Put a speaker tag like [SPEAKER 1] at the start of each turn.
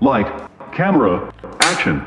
[SPEAKER 1] Light, camera, action.